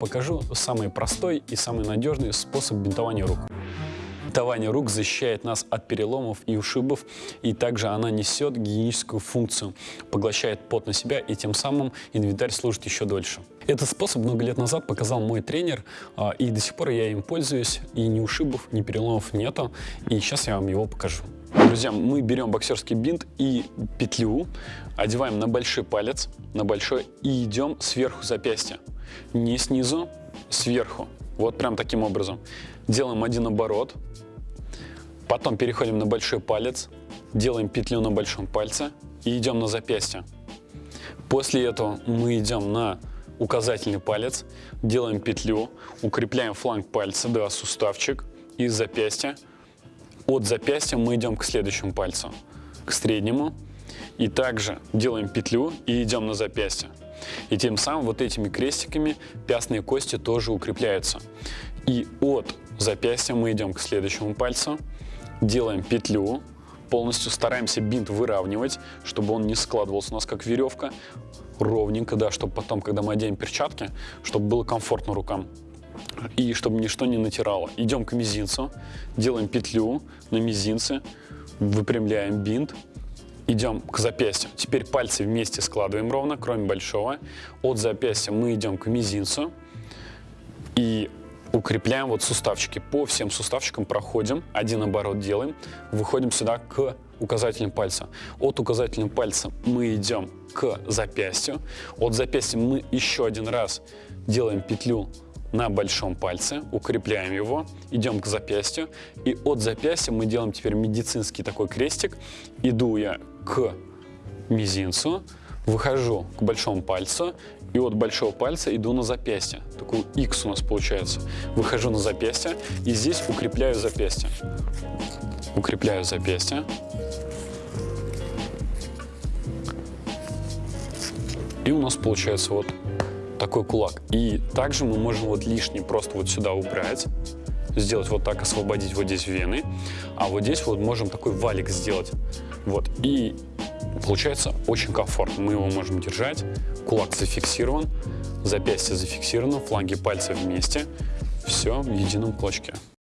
Покажу самый простой и самый надежный способ бинтования рук. Бинтование рук защищает нас от переломов и ушибов, и также она несет гигиеническую функцию, поглощает пот на себя, и тем самым инвентарь служит еще дольше. Этот способ много лет назад показал мой тренер, а, и до сих пор я им пользуюсь, и ни ушибов, ни переломов нету, и сейчас я вам его покажу. Друзья, мы берем боксерский бинт и петлю, одеваем на большой палец, на большой, и идем сверху запястья. Не снизу, сверху. Вот прям таким образом. Делаем один оборот, потом переходим на большой палец, делаем петлю на большом пальце и идем на запястье. После этого мы идем на указательный палец, делаем петлю, укрепляем фланг пальца, да, суставчик и запястья. От запястья мы идем к следующему пальцу, к среднему. И также делаем петлю и идем на запястье. И тем самым вот этими крестиками пястные кости тоже укрепляются. И от запястья мы идем к следующему пальцу, делаем петлю, полностью стараемся бинт выравнивать, чтобы он не складывался у нас как веревка, ровненько, да, чтобы потом, когда мы оденем перчатки, чтобы было комфортно рукам и чтобы ничто не натирало. Идем к мизинцу, делаем петлю на мизинце, выпрямляем бинт, идем к запястью. Теперь пальцы вместе складываем ровно, кроме большого. От запястья мы идем к мизинцу и укрепляем вот суставчики. По всем суставчикам проходим, один оборот делаем, выходим сюда к указательным пальцам. От указательного пальца мы идем к запястью. От запястья мы еще один раз делаем петлю на большом пальце, укрепляем его, идем к запястью, и от запястья мы делаем теперь медицинский такой крестик. Иду я к мизинцу, выхожу к большому пальцу, и от большого пальца иду на запястье. Такой X у нас получается. Выхожу на запястье, и здесь укрепляю запястье. Укрепляю запястье. И у нас получается вот такой кулак. И также мы можем вот лишний просто вот сюда убрать, сделать вот так, освободить вот здесь вены, а вот здесь вот можем такой валик сделать. Вот, и получается очень комфортно. Мы его можем держать, кулак зафиксирован, запястье зафиксировано, фланги пальцев вместе, все в едином клочке.